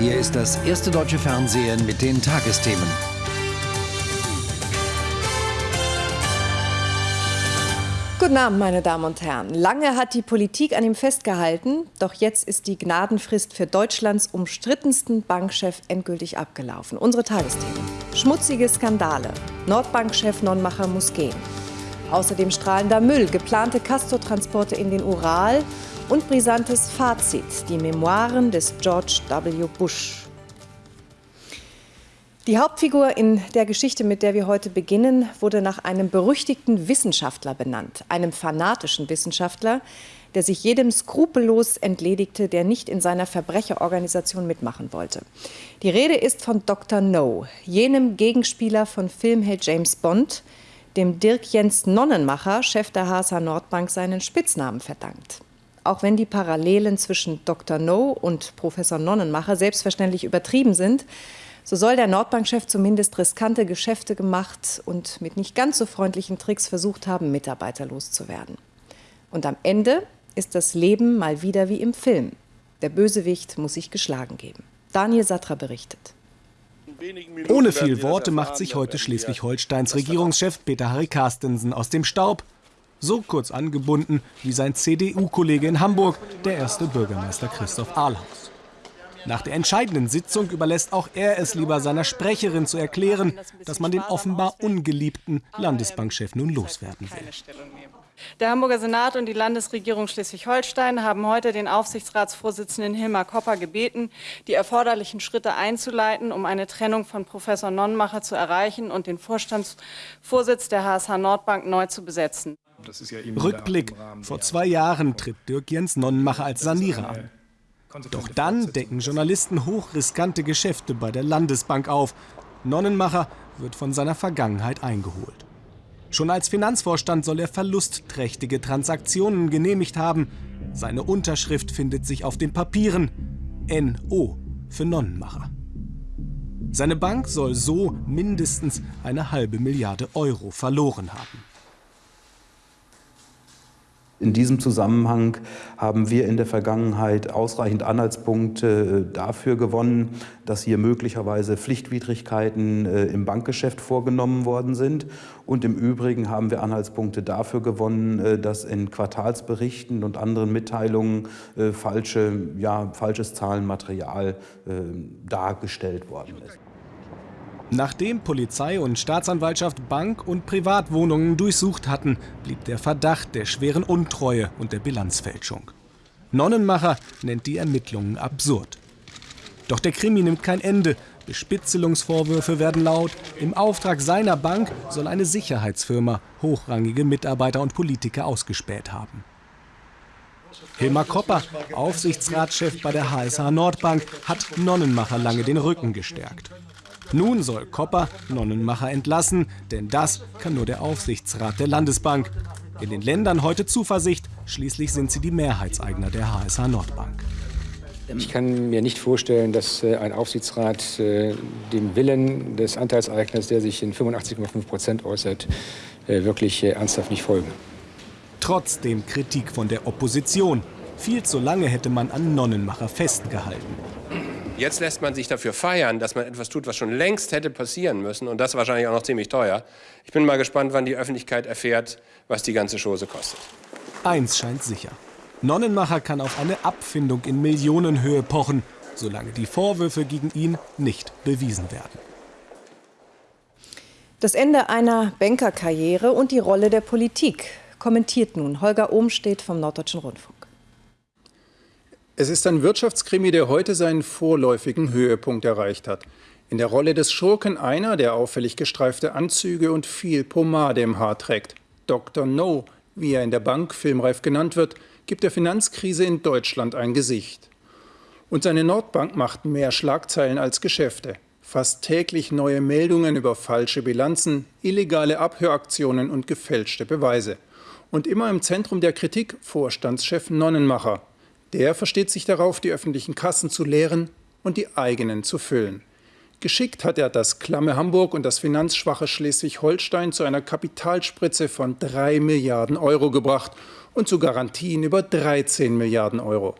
Hier ist das erste deutsche Fernsehen mit den Tagesthemen. Guten Abend, meine Damen und Herren. Lange hat die Politik an ihm festgehalten, doch jetzt ist die Gnadenfrist für Deutschlands umstrittensten Bankchef endgültig abgelaufen. Unsere Tagesthemen. Schmutzige Skandale. Nordbankchef Nonnmacher muss gehen. Außerdem strahlender Müll, geplante Castortransporte in den Ural und brisantes Fazit, die Memoiren des George W. Bush. Die Hauptfigur in der Geschichte, mit der wir heute beginnen, wurde nach einem berüchtigten Wissenschaftler benannt, einem fanatischen Wissenschaftler, der sich jedem skrupellos entledigte, der nicht in seiner Verbrecherorganisation mitmachen wollte. Die Rede ist von Dr. No, jenem Gegenspieler von Filmheld James Bond, dem Dirk Jens Nonnenmacher, Chef der HSH Nordbank, seinen Spitznamen verdankt. Auch wenn die Parallelen zwischen Dr. No und Professor Nonnenmacher selbstverständlich übertrieben sind, so soll der Nordbankchef zumindest riskante Geschäfte gemacht und mit nicht ganz so freundlichen Tricks versucht haben, Mitarbeiter loszuwerden. Und am Ende ist das Leben mal wieder wie im Film. Der Bösewicht muss sich geschlagen geben. Daniel Satra berichtet. Ohne viel Worte macht sich heute Schleswig-Holsteins Regierungschef Peter Harry Carstensen aus dem Staub. So kurz angebunden wie sein CDU-Kollege in Hamburg, der erste Bürgermeister Christoph Ahlhaus. Nach der entscheidenden Sitzung überlässt auch er es lieber seiner Sprecherin zu erklären, dass man den offenbar ungeliebten Landesbankchef nun loswerden will. Der Hamburger Senat und die Landesregierung Schleswig-Holstein haben heute den Aufsichtsratsvorsitzenden Hilmar Kopper gebeten, die erforderlichen Schritte einzuleiten, um eine Trennung von Professor Nonnenmacher zu erreichen und den Vorstandsvorsitz der HSH Nordbank neu zu besetzen. Ja Rückblick. Vor zwei Jahren tritt Dirk Jens Nonnenmacher als Sanierer an. Doch dann decken Journalisten hochriskante Geschäfte bei der Landesbank auf. Nonnenmacher wird von seiner Vergangenheit eingeholt. Schon als Finanzvorstand soll er verlustträchtige Transaktionen genehmigt haben. Seine Unterschrift findet sich auf den Papieren. NO für Nonnenmacher. Seine Bank soll so mindestens eine halbe Milliarde Euro verloren haben. In diesem Zusammenhang haben wir in der Vergangenheit ausreichend Anhaltspunkte äh, dafür gewonnen, dass hier möglicherweise Pflichtwidrigkeiten äh, im Bankgeschäft vorgenommen worden sind. Und im Übrigen haben wir Anhaltspunkte dafür gewonnen, äh, dass in Quartalsberichten und anderen Mitteilungen falsche, ja, falsches Zahlenmaterial dargestellt worden ist. Nachdem Polizei und Staatsanwaltschaft Bank- und Privatwohnungen durchsucht hatten, blieb der Verdacht der schweren Untreue und der Bilanzfälschung. Nonnenmacher nennt die Ermittlungen absurd. Doch der Krimi nimmt kein Ende. Bespitzelungsvorwürfe werden laut. Im Auftrag seiner Bank soll eine Sicherheitsfirma hochrangige Mitarbeiter und Politiker ausgespäht haben. Hilmar Kopper, Aufsichtsratschef bei der HSH Nordbank, hat Nonnenmacher lange den Rücken gestärkt. Nun soll Kopper Nonnenmacher entlassen, denn das kann nur der Aufsichtsrat der Landesbank. In den Ländern heute Zuversicht, schließlich sind sie die Mehrheitseigner der HSH Nordbank. Ich kann mir nicht vorstellen, dass äh, ein Aufsichtsrat äh, dem Willen des Anteilseigners, der sich in 85,5 Prozent äußert, äh, wirklich ernsthaft nicht folgen. Trotzdem Kritik von der Opposition. Viel zu lange hätte man an Nonnenmacher festgehalten. Jetzt lässt man sich dafür feiern, dass man etwas tut, was schon längst hätte passieren müssen und das wahrscheinlich auch noch ziemlich teuer. Ich bin mal gespannt, wann die Öffentlichkeit erfährt, was die ganze Chose kostet. Eins scheint sicher. Nonnenmacher kann auf eine Abfindung in Millionenhöhe pochen, solange die Vorwürfe gegen ihn nicht bewiesen werden. Das Ende einer Bankerkarriere und die Rolle der Politik kommentiert nun Holger Ohmstedt vom Norddeutschen Rundfunk. Es ist ein Wirtschaftskrimi, der heute seinen vorläufigen Höhepunkt erreicht hat. In der Rolle des Schurken einer, der auffällig gestreifte Anzüge und viel Pomade im Haar trägt. Dr. No, wie er in der Bank filmreif genannt wird, gibt der Finanzkrise in Deutschland ein Gesicht. Und seine Nordbank macht mehr Schlagzeilen als Geschäfte. Fast täglich neue Meldungen über falsche Bilanzen, illegale Abhöraktionen und gefälschte Beweise. Und immer im Zentrum der Kritik Vorstandschef Nonnenmacher, der versteht sich darauf, die öffentlichen Kassen zu leeren und die eigenen zu füllen. Geschickt hat er das klamme Hamburg und das finanzschwache Schleswig-Holstein zu einer Kapitalspritze von 3 Milliarden Euro gebracht und zu Garantien über 13 Milliarden Euro.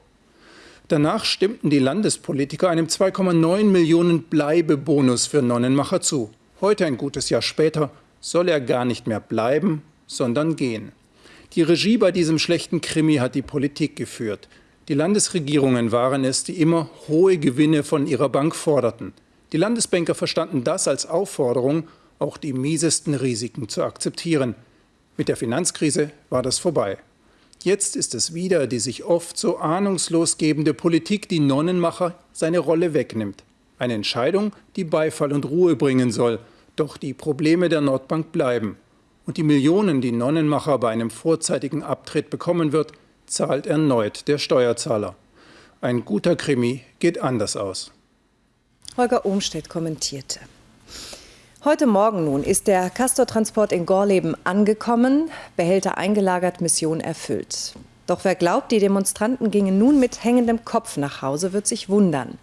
Danach stimmten die Landespolitiker einem 2,9 Millionen Bleibebonus für Nonnenmacher zu. Heute, ein gutes Jahr später, soll er gar nicht mehr bleiben, sondern gehen. Die Regie bei diesem schlechten Krimi hat die Politik geführt. Die Landesregierungen waren es, die immer hohe Gewinne von ihrer Bank forderten. Die Landesbanker verstanden das als Aufforderung, auch die miesesten Risiken zu akzeptieren. Mit der Finanzkrise war das vorbei. Jetzt ist es wieder die sich oft so ahnungslos gebende Politik, die Nonnenmacher seine Rolle wegnimmt. Eine Entscheidung, die Beifall und Ruhe bringen soll. Doch die Probleme der Nordbank bleiben. Und die Millionen, die Nonnenmacher bei einem vorzeitigen Abtritt bekommen wird, zahlt erneut der Steuerzahler. Ein guter Krimi geht anders aus. Holger Ohmstedt kommentierte. Heute Morgen nun ist der Castortransport in Gorleben angekommen, Behälter eingelagert, Mission erfüllt. Doch wer glaubt, die Demonstranten gingen nun mit hängendem Kopf nach Hause, wird sich wundern.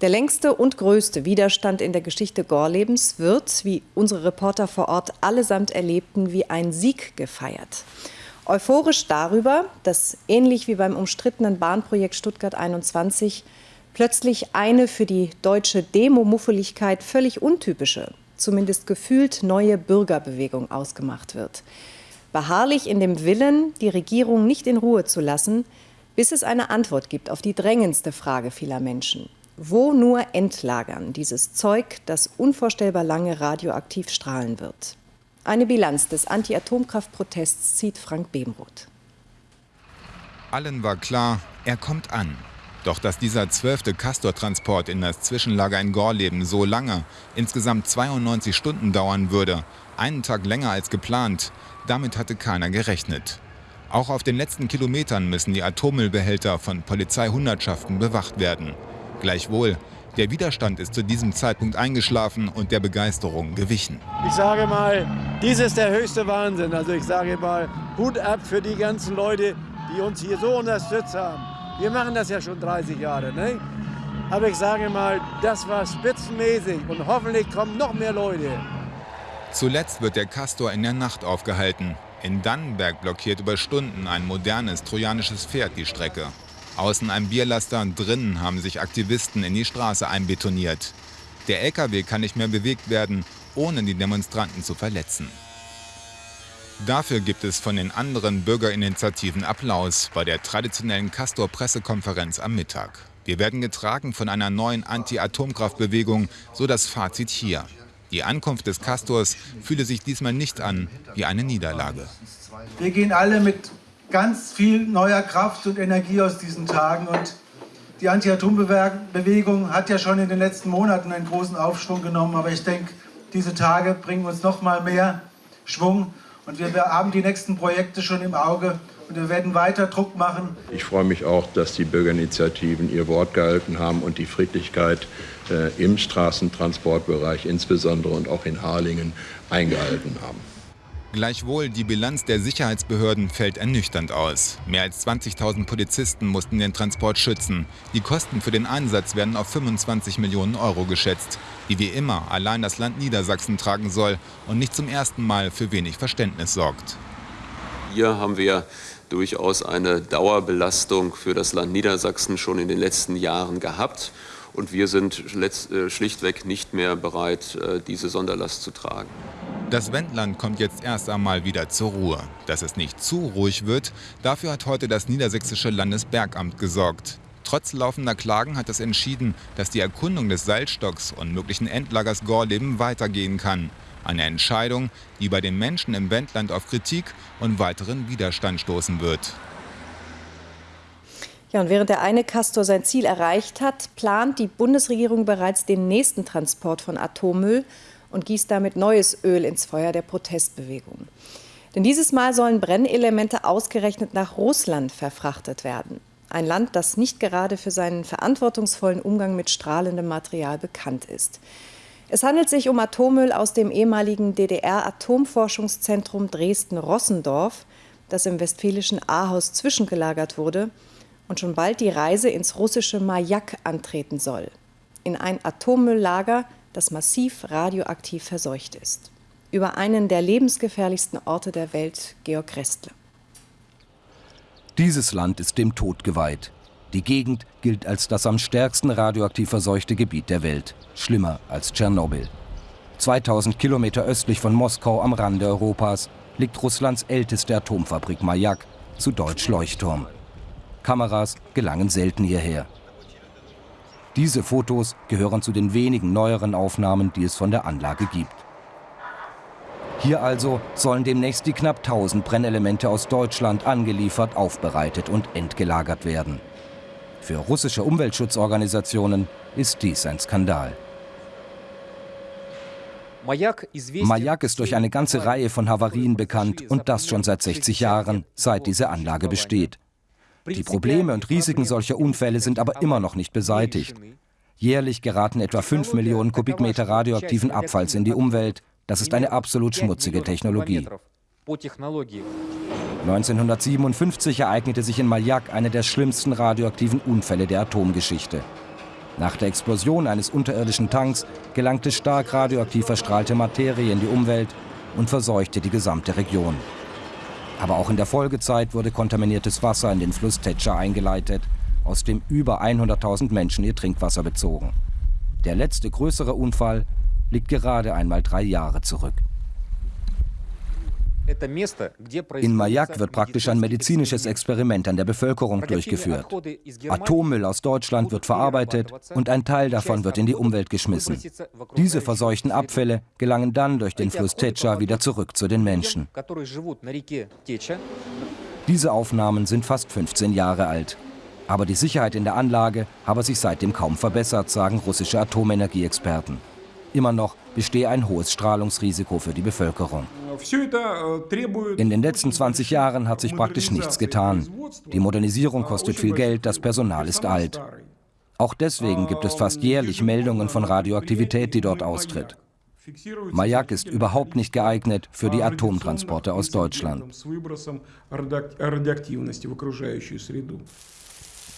Der längste und größte Widerstand in der Geschichte Gorlebens wird, wie unsere Reporter vor Ort allesamt erlebten, wie ein Sieg gefeiert. Euphorisch darüber, dass ähnlich wie beim umstrittenen Bahnprojekt Stuttgart 21 plötzlich eine für die deutsche Demo-Muffeligkeit völlig untypische zumindest gefühlt neue Bürgerbewegung ausgemacht wird. Beharrlich in dem Willen, die Regierung nicht in Ruhe zu lassen, bis es eine Antwort gibt auf die drängendste Frage vieler Menschen. Wo nur entlagern dieses Zeug, das unvorstellbar lange radioaktiv strahlen wird? Eine Bilanz des Anti-Atomkraft-Protests zieht Frank Bemroth. Allen war klar, er kommt an. Doch dass dieser zwölfte Castor-Transport in das Zwischenlager in Gorleben so lange, insgesamt 92 Stunden dauern würde, einen Tag länger als geplant, damit hatte keiner gerechnet. Auch auf den letzten Kilometern müssen die Atommüllbehälter von Polizeihundertschaften bewacht werden. Gleichwohl, der Widerstand ist zu diesem Zeitpunkt eingeschlafen und der Begeisterung gewichen. Ich sage mal, dies ist der höchste Wahnsinn. Also ich sage mal, Hut ab für die ganzen Leute, die uns hier so unterstützt haben. Wir machen das ja schon 30 Jahre. Ne? Aber ich sage mal, das war spitzenmäßig und hoffentlich kommen noch mehr Leute. Zuletzt wird der Castor in der Nacht aufgehalten. In Dannenberg blockiert über Stunden ein modernes trojanisches Pferd die Strecke. Außen ein Bierlaster, drinnen haben sich Aktivisten in die Straße einbetoniert. Der LKW kann nicht mehr bewegt werden, ohne die Demonstranten zu verletzen. Dafür gibt es von den anderen Bürgerinitiativen Applaus bei der traditionellen Castor-Pressekonferenz am Mittag. Wir werden getragen von einer neuen Anti-Atomkraftbewegung, so das Fazit hier. Die Ankunft des Castors fühle sich diesmal nicht an wie eine Niederlage. Wir gehen alle mit ganz viel neuer Kraft und Energie aus diesen Tagen und die Anti-Atom-Bewegung hat ja schon in den letzten Monaten einen großen Aufschwung genommen, aber ich denke, diese Tage bringen uns noch mal mehr Schwung und wir haben die nächsten Projekte schon im Auge und wir werden weiter Druck machen. Ich freue mich auch, dass die Bürgerinitiativen ihr Wort gehalten haben und die Friedlichkeit äh, im Straßentransportbereich insbesondere und auch in Harlingen eingehalten haben. Gleichwohl, die Bilanz der Sicherheitsbehörden fällt ernüchternd aus. Mehr als 20.000 Polizisten mussten den Transport schützen. Die Kosten für den Einsatz werden auf 25 Millionen Euro geschätzt, die wie immer allein das Land Niedersachsen tragen soll und nicht zum ersten Mal für wenig Verständnis sorgt. Hier haben wir durchaus eine Dauerbelastung für das Land Niedersachsen schon in den letzten Jahren gehabt. Und wir sind äh, schlichtweg nicht mehr bereit, äh, diese Sonderlast zu tragen. Das Wendland kommt jetzt erst einmal wieder zur Ruhe. Dass es nicht zu ruhig wird, dafür hat heute das Niedersächsische Landesbergamt gesorgt. Trotz laufender Klagen hat es entschieden, dass die Erkundung des Salzstocks und möglichen Endlagers Gorleben weitergehen kann. Eine Entscheidung, die bei den Menschen im Wendland auf Kritik und weiteren Widerstand stoßen wird. Ja, und während der eine Castor sein Ziel erreicht hat, plant die Bundesregierung bereits den nächsten Transport von Atommüll und gießt damit neues Öl ins Feuer der Protestbewegung. Denn dieses Mal sollen Brennelemente ausgerechnet nach Russland verfrachtet werden. Ein Land, das nicht gerade für seinen verantwortungsvollen Umgang mit strahlendem Material bekannt ist. Es handelt sich um Atommüll aus dem ehemaligen DDR-Atomforschungszentrum Dresden-Rossendorf, das im westfälischen Ahaus zwischengelagert wurde und schon bald die Reise ins russische Majak antreten soll. In ein Atommülllager, das massiv radioaktiv verseucht ist. Über einen der lebensgefährlichsten Orte der Welt, Georg Restle. Dieses Land ist dem Tod geweiht. Die Gegend gilt als das am stärksten radioaktiv verseuchte Gebiet der Welt. Schlimmer als Tschernobyl. 2000 Kilometer östlich von Moskau am Rande Europas liegt Russlands älteste Atomfabrik Mayak, zu Deutsch Leuchtturm. Kameras gelangen selten hierher. Diese Fotos gehören zu den wenigen neueren Aufnahmen, die es von der Anlage gibt. Hier also sollen demnächst die knapp 1000 Brennelemente aus Deutschland angeliefert, aufbereitet und entgelagert werden. Für russische Umweltschutzorganisationen ist dies ein Skandal. Mayak ist durch eine ganze Reihe von Havarien bekannt und das schon seit 60 Jahren, seit diese Anlage besteht. Die Probleme und Risiken solcher Unfälle sind aber immer noch nicht beseitigt. Jährlich geraten etwa 5 Millionen Kubikmeter radioaktiven Abfalls in die Umwelt. Das ist eine absolut schmutzige Technologie. 1957 ereignete sich in Mayak einer der schlimmsten radioaktiven Unfälle der Atomgeschichte. Nach der Explosion eines unterirdischen Tanks gelangte stark radioaktiv verstrahlte Materie in die Umwelt und verseuchte die gesamte Region. Aber auch in der Folgezeit wurde kontaminiertes Wasser in den Fluss Tetscha eingeleitet, aus dem über 100.000 Menschen ihr Trinkwasser bezogen. Der letzte größere Unfall liegt gerade einmal drei Jahre zurück. In Mayak wird praktisch ein medizinisches Experiment an der Bevölkerung durchgeführt. Atommüll aus Deutschland wird verarbeitet und ein Teil davon wird in die Umwelt geschmissen. Diese verseuchten Abfälle gelangen dann durch den Fluss Tetscha wieder zurück zu den Menschen. Diese Aufnahmen sind fast 15 Jahre alt. Aber die Sicherheit in der Anlage habe sich seitdem kaum verbessert, sagen russische Atomenergieexperten. Immer noch bestehe ein hohes Strahlungsrisiko für die Bevölkerung. In den letzten 20 Jahren hat sich praktisch nichts getan. Die Modernisierung kostet viel Geld, das Personal ist alt. Auch deswegen gibt es fast jährlich Meldungen von Radioaktivität, die dort austritt. Mayak ist überhaupt nicht geeignet für die Atomtransporte aus Deutschland.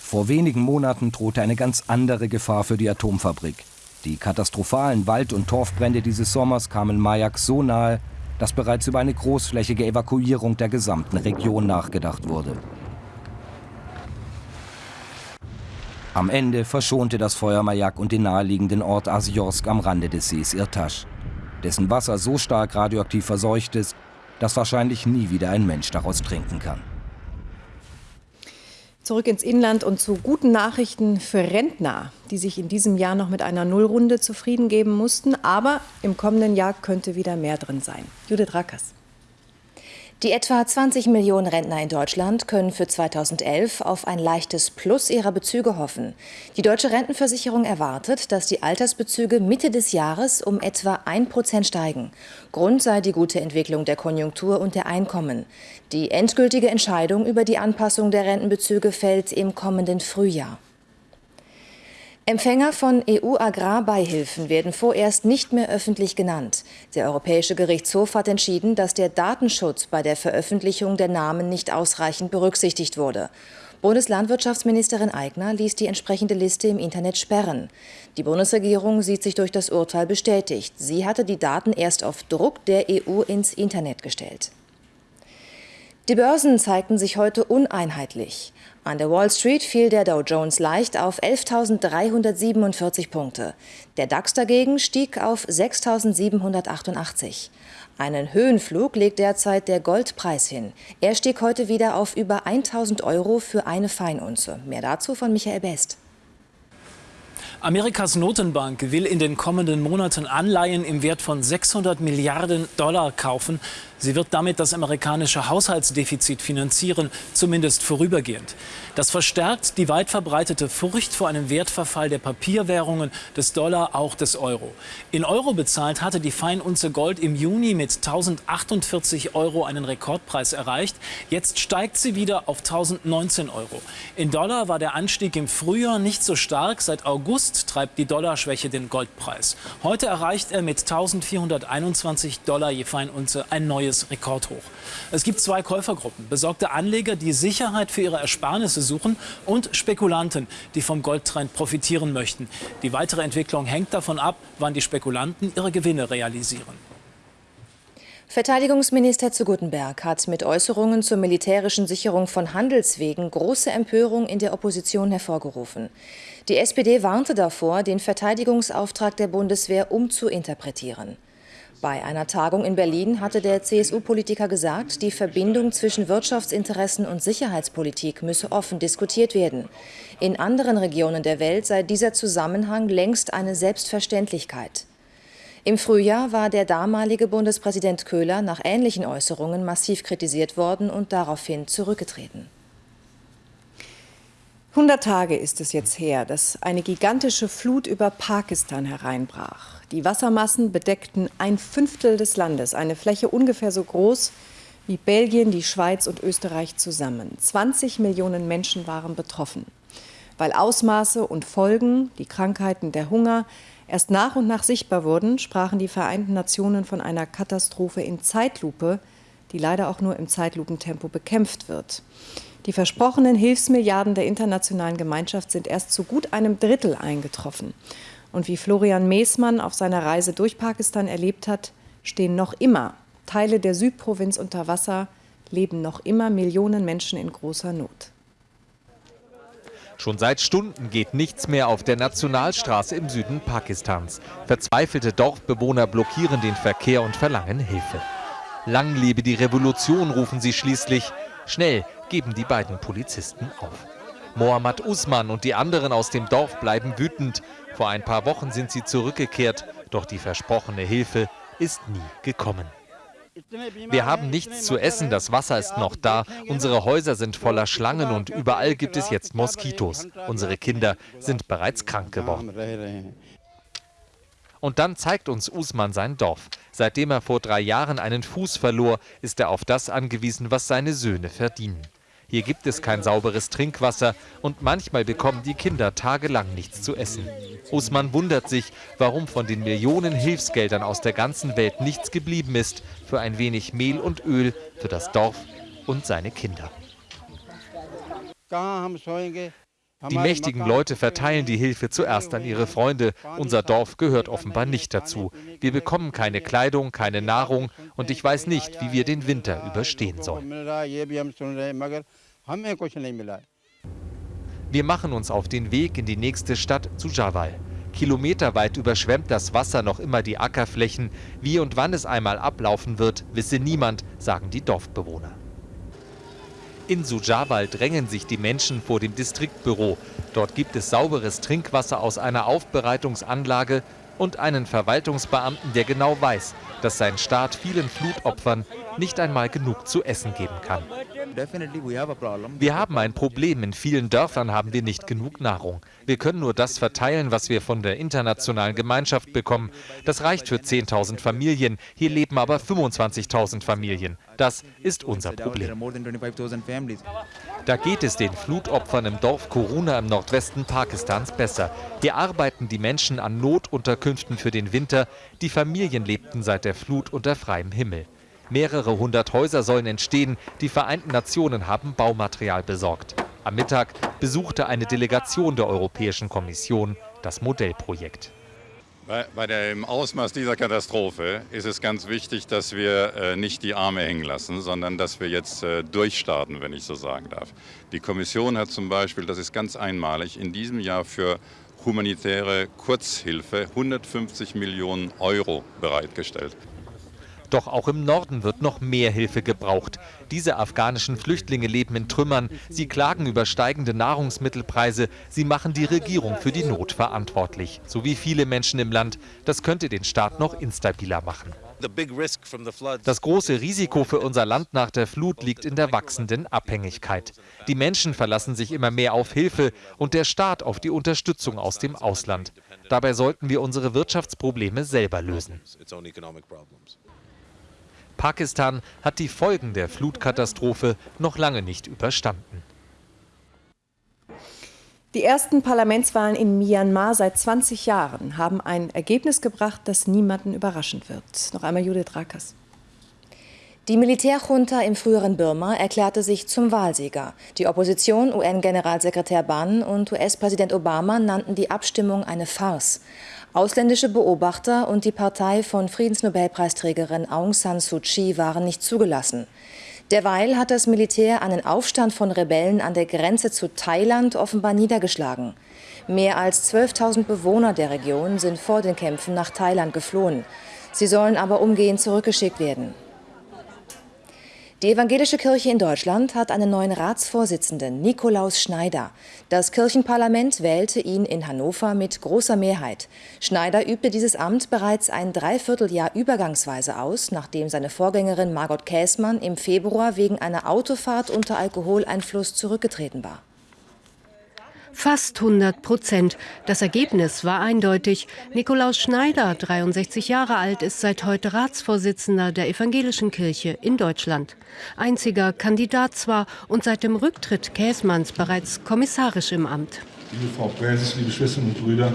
Vor wenigen Monaten drohte eine ganz andere Gefahr für die Atomfabrik. Die katastrophalen Wald- und Torfbrände dieses Sommers kamen Mayak so nahe, dass bereits über eine großflächige Evakuierung der gesamten Region nachgedacht wurde. Am Ende verschonte das Feuer Mayak und den naheliegenden Ort Asiorsk am Rande des Sees Irtasch, dessen Wasser so stark radioaktiv verseucht ist, dass wahrscheinlich nie wieder ein Mensch daraus trinken kann. Zurück ins Inland und zu guten Nachrichten für Rentner, die sich in diesem Jahr noch mit einer Nullrunde zufrieden geben mussten. Aber im kommenden Jahr könnte wieder mehr drin sein. Judith Rackers. Die etwa 20 Millionen Rentner in Deutschland können für 2011 auf ein leichtes Plus ihrer Bezüge hoffen. Die deutsche Rentenversicherung erwartet, dass die Altersbezüge Mitte des Jahres um etwa 1 Prozent steigen. Grund sei die gute Entwicklung der Konjunktur und der Einkommen. Die endgültige Entscheidung über die Anpassung der Rentenbezüge fällt im kommenden Frühjahr. Empfänger von EU-Agrarbeihilfen werden vorerst nicht mehr öffentlich genannt. Der Europäische Gerichtshof hat entschieden, dass der Datenschutz bei der Veröffentlichung der Namen nicht ausreichend berücksichtigt wurde. Bundeslandwirtschaftsministerin Aigner ließ die entsprechende Liste im Internet sperren. Die Bundesregierung sieht sich durch das Urteil bestätigt. Sie hatte die Daten erst auf Druck der EU ins Internet gestellt. Die Börsen zeigten sich heute uneinheitlich. An der Wall Street fiel der Dow Jones leicht auf 11.347 Punkte. Der DAX dagegen stieg auf 6.788. Einen Höhenflug legt derzeit der Goldpreis hin. Er stieg heute wieder auf über 1000 Euro für eine Feinunze. Mehr dazu von Michael Best. Amerikas Notenbank will in den kommenden Monaten Anleihen im Wert von 600 Milliarden Dollar kaufen. Sie wird damit das amerikanische Haushaltsdefizit finanzieren, zumindest vorübergehend. Das verstärkt die weit verbreitete Furcht vor einem Wertverfall der Papierwährungen, des Dollar, auch des Euro. In Euro bezahlt hatte die Feinunze Gold im Juni mit 1048 Euro einen Rekordpreis erreicht. Jetzt steigt sie wieder auf 1019 Euro. In Dollar war der Anstieg im Frühjahr nicht so stark. Seit August treibt die Dollarschwäche den Goldpreis. Heute erreicht er mit 1421 Dollar je Feinunze ein neues Rekordhoch. Es gibt zwei Käufergruppen. Besorgte Anleger, die Sicherheit für ihre Ersparnisse suchen und Spekulanten, die vom Goldtrend profitieren möchten. Die weitere Entwicklung hängt davon ab, wann die Spekulanten ihre Gewinne realisieren. Verteidigungsminister zu Guttenberg hat mit Äußerungen zur militärischen Sicherung von Handelswegen große Empörung in der Opposition hervorgerufen. Die SPD warnte davor, den Verteidigungsauftrag der Bundeswehr umzuinterpretieren. Bei einer Tagung in Berlin hatte der CSU-Politiker gesagt, die Verbindung zwischen Wirtschaftsinteressen und Sicherheitspolitik müsse offen diskutiert werden. In anderen Regionen der Welt sei dieser Zusammenhang längst eine Selbstverständlichkeit. Im Frühjahr war der damalige Bundespräsident Köhler nach ähnlichen Äußerungen massiv kritisiert worden und daraufhin zurückgetreten. 100 Tage ist es jetzt her, dass eine gigantische Flut über Pakistan hereinbrach. Die Wassermassen bedeckten ein Fünftel des Landes, eine Fläche ungefähr so groß wie Belgien, die Schweiz und Österreich zusammen. 20 Millionen Menschen waren betroffen. Weil Ausmaße und Folgen, die Krankheiten, der Hunger, erst nach und nach sichtbar wurden, sprachen die Vereinten Nationen von einer Katastrophe in Zeitlupe, die leider auch nur im Zeitlupentempo bekämpft wird. Die versprochenen Hilfsmilliarden der internationalen Gemeinschaft sind erst zu gut einem Drittel eingetroffen. Und wie Florian Meesmann auf seiner Reise durch Pakistan erlebt hat, stehen noch immer Teile der Südprovinz unter Wasser, leben noch immer Millionen Menschen in großer Not. Schon seit Stunden geht nichts mehr auf der Nationalstraße im Süden Pakistans. Verzweifelte Dorfbewohner blockieren den Verkehr und verlangen Hilfe. Lang lebe die Revolution, rufen sie schließlich. Schnell geben die beiden Polizisten auf. Mohammad Usman und die anderen aus dem Dorf bleiben wütend. Vor ein paar Wochen sind sie zurückgekehrt, doch die versprochene Hilfe ist nie gekommen. Wir haben nichts zu essen, das Wasser ist noch da, unsere Häuser sind voller Schlangen und überall gibt es jetzt Moskitos. Unsere Kinder sind bereits krank geworden. Und dann zeigt uns Usman sein Dorf. Seitdem er vor drei Jahren einen Fuß verlor, ist er auf das angewiesen, was seine Söhne verdienen. Hier gibt es kein sauberes Trinkwasser und manchmal bekommen die Kinder tagelang nichts zu essen. Usman wundert sich, warum von den Millionen Hilfsgeldern aus der ganzen Welt nichts geblieben ist für ein wenig Mehl und Öl für das Dorf und seine Kinder. Die mächtigen Leute verteilen die Hilfe zuerst an ihre Freunde. Unser Dorf gehört offenbar nicht dazu. Wir bekommen keine Kleidung, keine Nahrung und ich weiß nicht, wie wir den Winter überstehen sollen. Wir machen uns auf den Weg in die nächste Stadt zu Jawal. Kilometerweit überschwemmt das Wasser noch immer die Ackerflächen. Wie und wann es einmal ablaufen wird, wisse niemand, sagen die Dorfbewohner. In Sujawal drängen sich die Menschen vor dem Distriktbüro. Dort gibt es sauberes Trinkwasser aus einer Aufbereitungsanlage und einen Verwaltungsbeamten, der genau weiß, dass sein Staat vielen Flutopfern nicht einmal genug zu essen geben kann. Wir haben ein Problem. In vielen Dörfern haben wir nicht genug Nahrung. Wir können nur das verteilen, was wir von der internationalen Gemeinschaft bekommen. Das reicht für 10.000 Familien. Hier leben aber 25.000 Familien. Das ist unser Problem. Da geht es den Flutopfern im Dorf Koruna im Nordwesten Pakistans besser. Hier arbeiten die Menschen an Notunterkünften für den Winter. Die Familien lebten seit der Flut unter freiem Himmel. Mehrere hundert Häuser sollen entstehen. Die Vereinten Nationen haben Baumaterial besorgt. Am Mittag besuchte eine Delegation der Europäischen Kommission das Modellprojekt. Bei, bei dem Ausmaß dieser Katastrophe ist es ganz wichtig, dass wir äh, nicht die Arme hängen lassen, sondern dass wir jetzt äh, durchstarten, wenn ich so sagen darf. Die Kommission hat zum Beispiel, das ist ganz einmalig, in diesem Jahr für humanitäre Kurzhilfe 150 Millionen Euro bereitgestellt. Doch auch im Norden wird noch mehr Hilfe gebraucht. Diese afghanischen Flüchtlinge leben in Trümmern. Sie klagen über steigende Nahrungsmittelpreise. Sie machen die Regierung für die Not verantwortlich. So wie viele Menschen im Land. Das könnte den Staat noch instabiler machen. Das große Risiko für unser Land nach der Flut liegt in der wachsenden Abhängigkeit. Die Menschen verlassen sich immer mehr auf Hilfe und der Staat auf die Unterstützung aus dem Ausland. Dabei sollten wir unsere Wirtschaftsprobleme selber lösen. Pakistan hat die Folgen der Flutkatastrophe noch lange nicht überstanden. Die ersten Parlamentswahlen in Myanmar seit 20 Jahren haben ein Ergebnis gebracht, das niemanden überraschen wird. Noch einmal Judith Rakers. Die Militärjunta im früheren Burma erklärte sich zum Wahlsieger. Die Opposition, UN-Generalsekretär Ban und US-Präsident Obama nannten die Abstimmung eine Farce. Ausländische Beobachter und die Partei von Friedensnobelpreisträgerin Aung San Suu Kyi waren nicht zugelassen. Derweil hat das Militär einen Aufstand von Rebellen an der Grenze zu Thailand offenbar niedergeschlagen. Mehr als 12.000 Bewohner der Region sind vor den Kämpfen nach Thailand geflohen. Sie sollen aber umgehend zurückgeschickt werden. Die evangelische Kirche in Deutschland hat einen neuen Ratsvorsitzenden, Nikolaus Schneider. Das Kirchenparlament wählte ihn in Hannover mit großer Mehrheit. Schneider übte dieses Amt bereits ein Dreivierteljahr übergangsweise aus, nachdem seine Vorgängerin Margot Käßmann im Februar wegen einer Autofahrt unter Alkoholeinfluss zurückgetreten war. Fast 100 Prozent. Das Ergebnis war eindeutig. Nikolaus Schneider, 63 Jahre alt, ist seit heute Ratsvorsitzender der Evangelischen Kirche in Deutschland. Einziger Kandidat zwar und seit dem Rücktritt Käßmanns bereits kommissarisch im Amt. Liebe Frau Präses, liebe Schwestern und Brüder,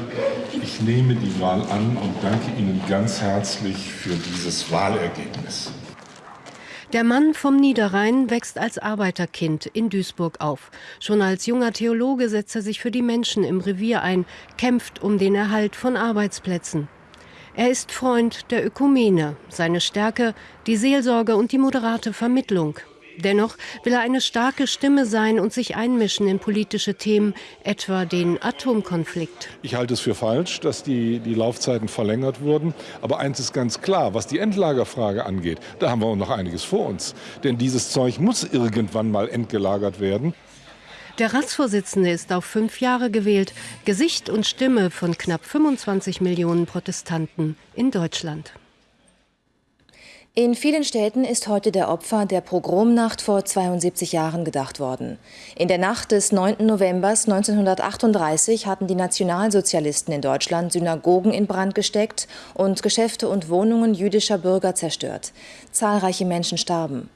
ich nehme die Wahl an und danke Ihnen ganz herzlich für dieses Wahlergebnis. Der Mann vom Niederrhein wächst als Arbeiterkind in Duisburg auf. Schon als junger Theologe setzt er sich für die Menschen im Revier ein, kämpft um den Erhalt von Arbeitsplätzen. Er ist Freund der Ökumene, seine Stärke die Seelsorge und die moderate Vermittlung. Dennoch will er eine starke Stimme sein und sich einmischen in politische Themen, etwa den Atomkonflikt. Ich halte es für falsch, dass die, die Laufzeiten verlängert wurden. Aber eins ist ganz klar, was die Endlagerfrage angeht, da haben wir noch einiges vor uns. Denn dieses Zeug muss irgendwann mal entgelagert werden. Der Ratsvorsitzende ist auf fünf Jahre gewählt, Gesicht und Stimme von knapp 25 Millionen Protestanten in Deutschland. In vielen Städten ist heute der Opfer der Pogromnacht vor 72 Jahren gedacht worden. In der Nacht des 9. November 1938 hatten die Nationalsozialisten in Deutschland Synagogen in Brand gesteckt und Geschäfte und Wohnungen jüdischer Bürger zerstört. Zahlreiche Menschen starben.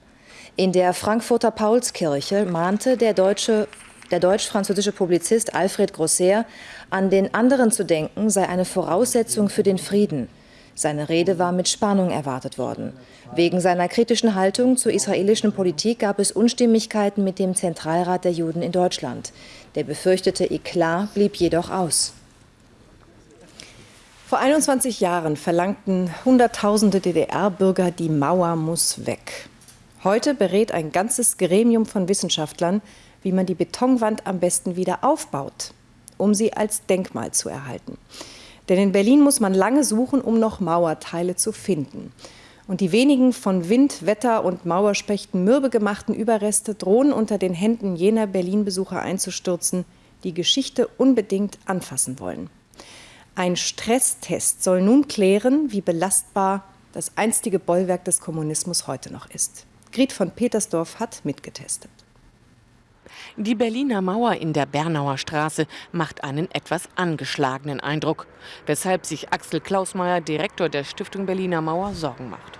In der Frankfurter Paulskirche mahnte der deutsche der deutsch-französische Publizist Alfred Grosser, an den anderen zu denken sei eine Voraussetzung für den Frieden. Seine Rede war mit Spannung erwartet worden. Wegen seiner kritischen Haltung zur israelischen Politik gab es Unstimmigkeiten mit dem Zentralrat der Juden in Deutschland. Der befürchtete Eklat blieb jedoch aus. Vor 21 Jahren verlangten Hunderttausende DDR-Bürger, die Mauer muss weg. Heute berät ein ganzes Gremium von Wissenschaftlern, wie man die Betonwand am besten wieder aufbaut, um sie als Denkmal zu erhalten. Denn in Berlin muss man lange suchen, um noch Mauerteile zu finden. Und die wenigen von Wind, Wetter und Mauerspechten mürbe gemachten Überreste drohen unter den Händen jener Berlin-Besucher einzustürzen, die Geschichte unbedingt anfassen wollen. Ein Stresstest soll nun klären, wie belastbar das einstige Bollwerk des Kommunismus heute noch ist. Grit von Petersdorf hat mitgetestet. Die Berliner Mauer in der Bernauer Straße macht einen etwas angeschlagenen Eindruck, weshalb sich Axel Klausmeier, Direktor der Stiftung Berliner Mauer, Sorgen macht.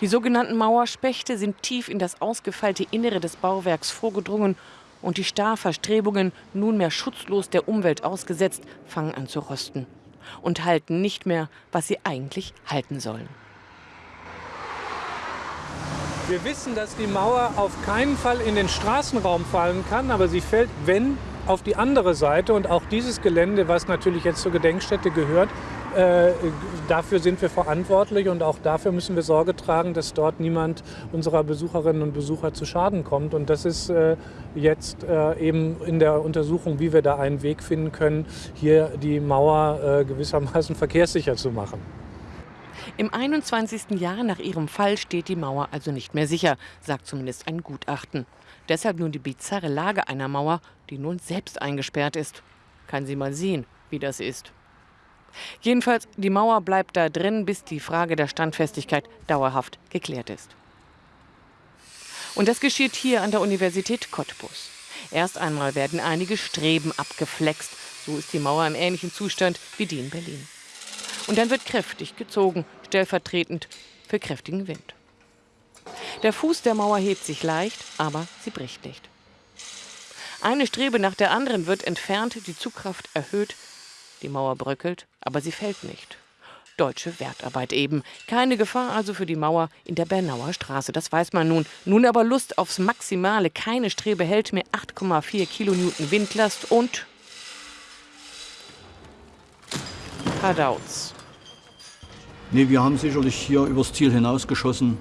Die sogenannten Mauerspechte sind tief in das ausgefeilte Innere des Bauwerks vorgedrungen und die Starrverstrebungen, nunmehr schutzlos der Umwelt ausgesetzt, fangen an zu rosten und halten nicht mehr, was sie eigentlich halten sollen. Wir wissen, dass die Mauer auf keinen Fall in den Straßenraum fallen kann, aber sie fällt, wenn, auf die andere Seite. Und auch dieses Gelände, was natürlich jetzt zur Gedenkstätte gehört, äh, dafür sind wir verantwortlich und auch dafür müssen wir Sorge tragen, dass dort niemand unserer Besucherinnen und Besucher zu Schaden kommt. Und das ist äh, jetzt äh, eben in der Untersuchung, wie wir da einen Weg finden können, hier die Mauer äh, gewissermaßen verkehrssicher zu machen. Im 21. Jahr nach ihrem Fall steht die Mauer also nicht mehr sicher, sagt zumindest ein Gutachten. Deshalb nun die bizarre Lage einer Mauer, die nun selbst eingesperrt ist. Kann sie mal sehen, wie das ist. Jedenfalls, die Mauer bleibt da drin, bis die Frage der Standfestigkeit dauerhaft geklärt ist. Und das geschieht hier an der Universität Cottbus. Erst einmal werden einige Streben abgeflext. So ist die Mauer im ähnlichen Zustand wie die in Berlin. Und dann wird kräftig gezogen, stellvertretend für kräftigen Wind. Der Fuß der Mauer hebt sich leicht, aber sie bricht nicht. Eine Strebe nach der anderen wird entfernt, die Zugkraft erhöht. Die Mauer bröckelt, aber sie fällt nicht. Deutsche Wertarbeit eben. Keine Gefahr also für die Mauer in der Bernauer Straße, das weiß man nun. Nun aber Lust aufs Maximale. Keine Strebe hält mehr 8,4 Kilonewton Windlast und Radauts. Nee, wir haben sicherlich hier übers Ziel hinausgeschossen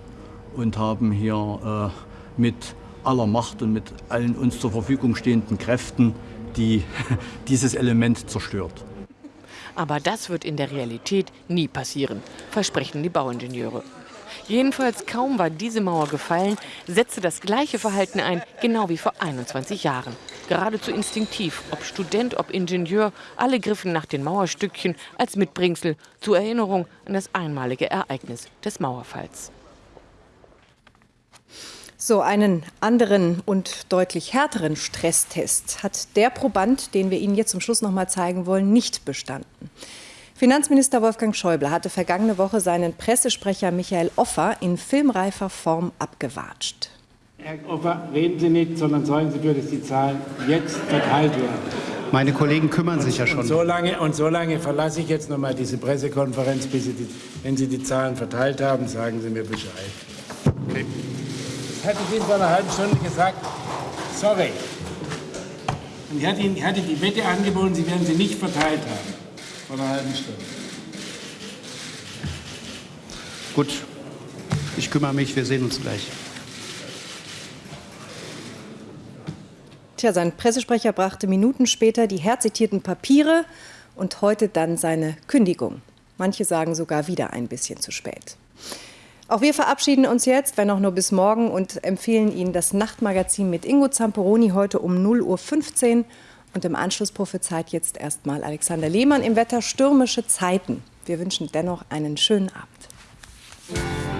und haben hier äh, mit aller Macht und mit allen uns zur Verfügung stehenden Kräften die, dieses Element zerstört. Aber das wird in der Realität nie passieren, versprechen die Bauingenieure. Jedenfalls kaum war diese Mauer gefallen, setzte das gleiche Verhalten ein, genau wie vor 21 Jahren. Geradezu instinktiv, ob Student, ob Ingenieur, alle griffen nach den Mauerstückchen als Mitbringsel zur Erinnerung an das einmalige Ereignis des Mauerfalls. So einen anderen und deutlich härteren Stresstest hat der Proband, den wir Ihnen jetzt zum Schluss noch mal zeigen wollen, nicht bestanden. Finanzminister Wolfgang Schäuble hatte vergangene Woche seinen Pressesprecher Michael Offer in filmreifer Form abgewatscht. Herr Offer, reden Sie nicht, sondern sorgen Sie dafür, dass die Zahlen jetzt verteilt werden. Meine Kollegen kümmern sich ja schon. Und so lange, und so lange verlasse ich jetzt noch mal diese Pressekonferenz, bis Sie die, wenn Sie die Zahlen verteilt haben, sagen Sie mir Bescheid. Okay. Das hatte ich Ihnen vor einer halben Stunde gesagt. Sorry. Und ich hatte Ihnen ich hatte die Wette angeboten, Sie werden sie nicht verteilt haben. Vor einer halben Stunde. Gut, ich kümmere mich, wir sehen uns gleich. Tja, sein Pressesprecher brachte Minuten später die herzitierten Papiere und heute dann seine Kündigung. Manche sagen sogar wieder ein bisschen zu spät. Auch wir verabschieden uns jetzt, wenn auch nur bis morgen, und empfehlen Ihnen das Nachtmagazin mit Ingo Zamperoni heute um 0.15 Uhr. Und im Anschluss prophezeit jetzt erstmal Alexander Lehmann im Wetter stürmische Zeiten. Wir wünschen dennoch einen schönen Abend.